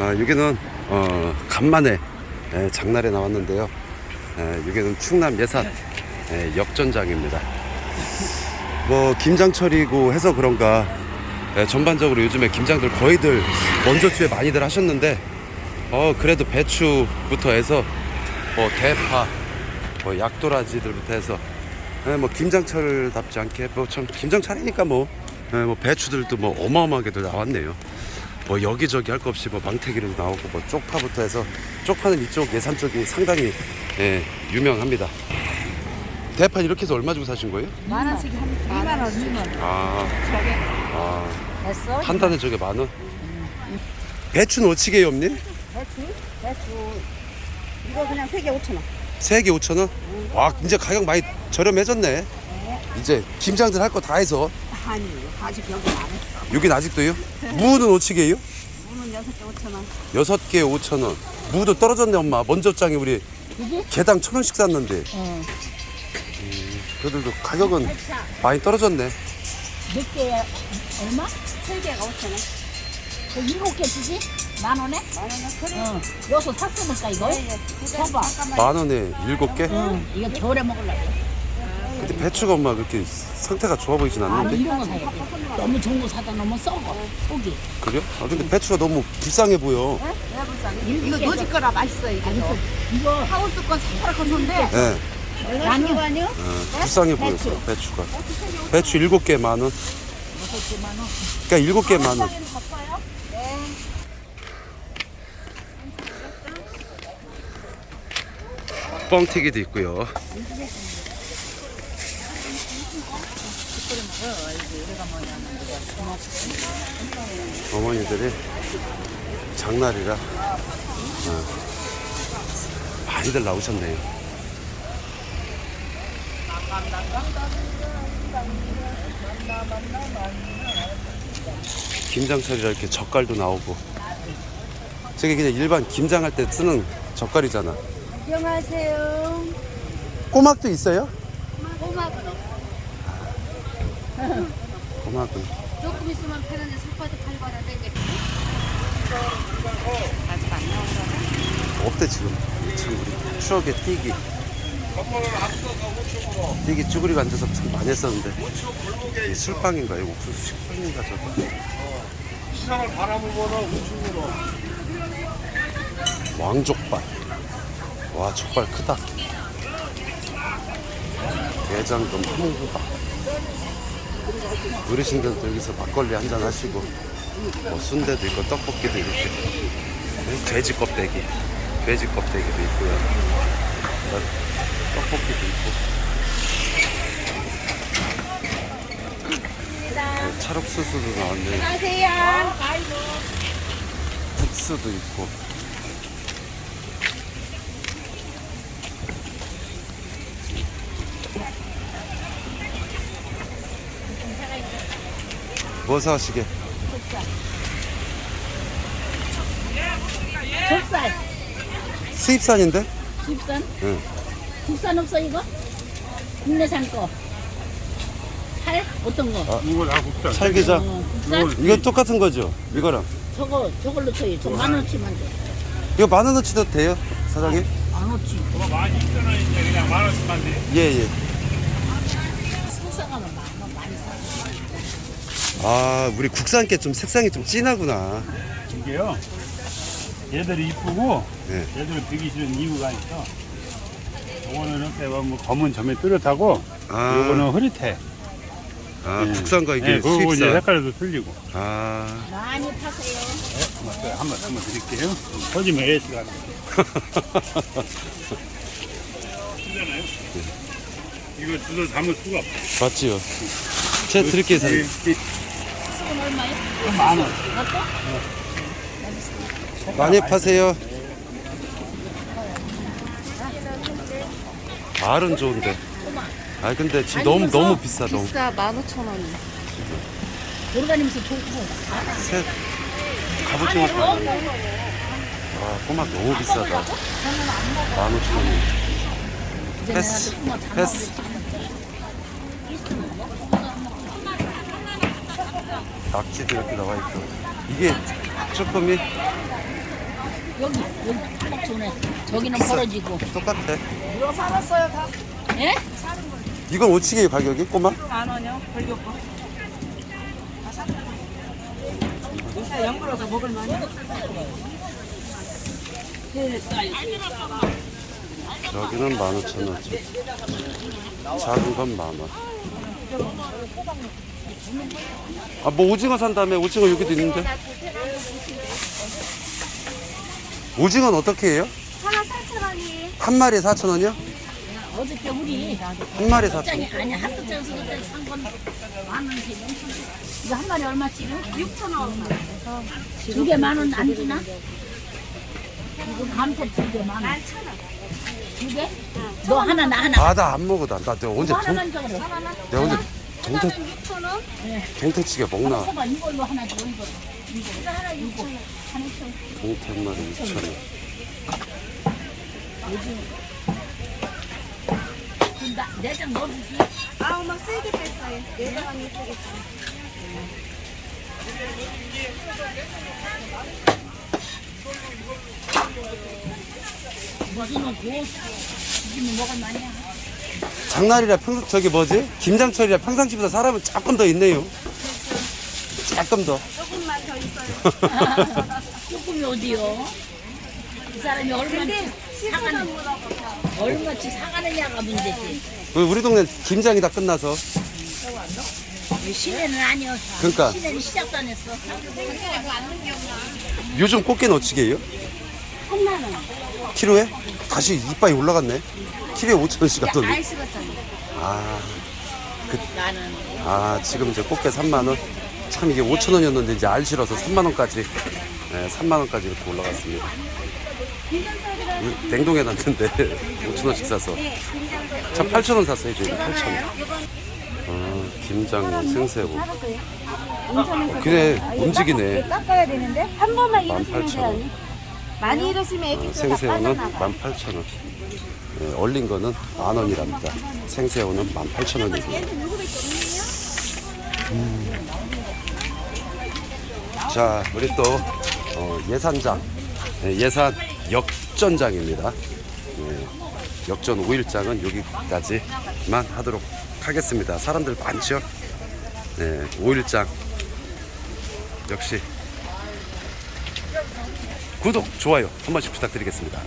아, 여기는 어, 간만에 예, 장날에 나왔는데요. 예, 여기는 충남 예산 예, 역전장입니다. 뭐 김장철이고 해서 그런가 예, 전반적으로 요즘에 김장들 거의들 먼저 주에 많이들 하셨는데 어 그래도 배추부터 해서 뭐 대파 뭐 약도라지들부터 해서 예, 뭐 김장철답지 않게 뭐 참 김장철이니까 뭐, 예, 뭐 배추들도 뭐 어마어마하게도 나왔네요. 뭐 여기저기 할거 없이 뭐 망태기를 나오고 뭐 쪽파부터 해서 쪽파는 이쪽 예산 쪽이 상당히 예, 유명합니다. 대파 이렇게 해서 얼마 주고 사신 거예요? 만 원씩 한 2만 원, 2만 원. 아, 저게 아, 됐어? 한 단에 저게 만 원? 배추는 어치게요, 언니? 배추? 배추. 이거 그냥 3개 5천 원. 세개 5천 원? 와, 이제 가격 많이 저렴해졌네. 이제 김장들 할 거 다 해서 아니, 아직 여기 안 했어. 여긴 아직도요? 무는 어치게요? 무는 6개 5천 원. 여섯 개 5천 원. 무도 떨어졌네, 엄마. 먼저 장에 우리 그지? 개당 천 원씩 샀는데. 응. 그래도 가격은 많이 떨어졌네. 몇 개, 얼마? 3개가 5천 원. 그 일곱 개 주지? 만 원에? 만 원에? 그래. 응. 여기서 샀으니까 이거? 봐봐. 만 원에 일곱 개? 응. 이거 겨울에 먹으려고. 근데 배추가 엄마 그렇게 상태가 좋아 보이진 아, 않는데. 이런 거 사야 돼. 너무 좋은 거 사다 놓으면 썩어. 속이. 그래요? 아, 근데 배추가 너무 불쌍해 보여. 이거 노지 거라 맛있어, 이거. 이거 하우스 건 새파랗고 좋은데. 예. 아니요, 아니요. 어, 불쌍해 보였어, 배추가. 배추 일곱 개 만 원. 그러니까 일곱 개 만 원. 뻥튀기도 있고요. 어머니들이 장날이라 어, 많이들 나오셨네요. 김장철이라 이렇게 젓갈도 나오고 저게 그냥 일반 김장할 때 쓰는 젓갈이잖아. 안녕하세요. 꼬막도 있어요? 꼬막은 없어. 꼬막은 조금 있으면 파는데 삭바도 팔바라 되게. 아직 안 나온다. 없대 지금 참 우리 추억의 띠기 띠기 쭈구리가 앉아서 참 많이 했었는데 이 술빵인가요? 옥수수 식빵인가 저거? 시장을 바라보거나 우측으로 왕족발 와 족발 크다 대장금 한우밥 어르신들도 여기서 막걸리 한잔 하시고 뭐 순대도 있고 떡볶이도 이렇게. 돼지 껍데기. 돼지 껍데기도 있고요. 어, 떡볶이도 있고. 네, 찰옥수수도 나왔네 안녕하세요. 국수도 있고 뭐 사시게? 족살. 수입산인데? 국산? 응. 국산 없어 이거? 국내산 거. 살? 어떤 거? 이거 다 국산 찰기자 어, 국산? 이거 똑같은 거죠? 이거랑 저거 저걸로 쳐요. 저만 원치만 돼. 이거 만 원어치도 돼요? 사장님? 안 원치. 그거 많이 있잖아 이제 그냥 만 원씩만 돼 예 예 숙성하면 많이 많이 사. 아 우리 국산 게좀 색상이 좀 진하구나. 이게요. 얘들이 이쁘고 네. 얘들은 비기 싫은 이유가 있어. 요거는 이렇게 보면 검은 점이 뚜렷하고 아, 요거는 흐릿해. 아 네. 국산과 이게 네, 그리고 이제 색깔도 틀리고. 아. 많이 파세요. 네, 고맙어요. 한번 한번 드릴게요. 터지면 AS가 크잖아요. 이거 주소 담을 수가 없어 맞지요? 제가 드릴게요 사장님 수건 얼마요? 만원 어때? 많이 파세요. 알은 좋은데. 아 근데 지금 너무 너무 비싸 너무. 비싸 15,000원. 돌아다니면서 좋고. 새 갑오징어 파. 아 꼬막 너무 비싸다. 만 오천 원. 이제 패스. 내가 또 패스. 낙지도 이렇게 나와 있고. 이게 조금이 여기 여기 한박 손에 저기는 벌어지고. 똑같아. 이거 살았어요 다. 예? 이건 오치기 가격이 꼬마? 만 원이요. 벌교 거. 요새 영불어서 먹을 만해. 여기는 15,000원치. 작은 건 만원. 아, 뭐 오징어 산 다음에 오징어 여기도 있는데. 오징어는 어떻게 해요? 하나 4,000원이. 한 마리에 4,000원이요? 어저께 우리 한 마리에 4,000원. 장이 아니 한두 장에서 그때 산건 만원 이거 한 마리 얼마치? 6,000원. 두개 만원 안 주나? 이거 감태 두개 만 원. 11,000원. 두 개? 너 하나 나 하나. 아, 나 안 먹어. 나, 나 내가 언제 하나만. 내가 언제 동태, 6,000원. 동태찌개 먹나? 서봐 이걸로 하나 줘 이거. 이거 하나 6천 하나 줘. 동태 한 마리 6,000원. 준다. 내장 넣어주지. 아, 엄마 세게 뺐어요. 내장이 세게 무지는 고 무지는 먹을 만이야. 장날이라 평 저기 뭐지? 김장철이라 평상시보다 사람은 조금 더 있네요. 조금 더. 조금만 더 있어요. 조금이 어디요? 이 사람이 얼마치 사가는 얼마치 사가느냐가 문제지. 그 우리 동네 김장이 다 끝나서 시내는 아니야. 그러니까. 시내는 시작도 안 했어. 요즘 꽃게는 어찌게요? 한나는 키로에? 다시 이빨이 올라갔네. 키로에 5천 원씩 하던데. 아이스 같잖아. 아, 나는 아 지금 이제 꽃게 3만 원. 참 이게 5천 원이었는데 이제 알 실어서 3만 원까지. 네, 3만 원까지 이렇게 올라갔습니다. 우리 냉동해 놨는데 5천 원씩 사서. 참 8천 원 샀어요 지금 8천 원. 아, 김장 생새우. 어, 그래 움직이네. 깎아야 되는데 한 번만 18,000원. 돼요. 많이 잃으시면 애기 다 생새우는 빠져나가. 18,000원. 네, 얼린 거는 만 원이랍니다. 생새우는 18,000원이고요. 음. 자, 우리 또 어, 예산장, 네, 예산 역전장입니다. 네, 역전 5일장은 여기까지만 하도록 하겠습니다. 사람들 많죠? 네, 5일장 역시 구독, 좋아요 한 번씩 부탁드리겠습니다.